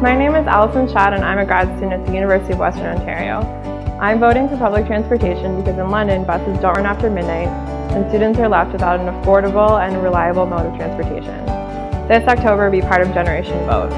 My name is Allison Chad and I'm a grad student at the University of Western Ontario. I'm voting for public transportation because in London, buses don't run after midnight and students are left without an affordable and reliable mode of transportation. This October, be part of Generation Vote.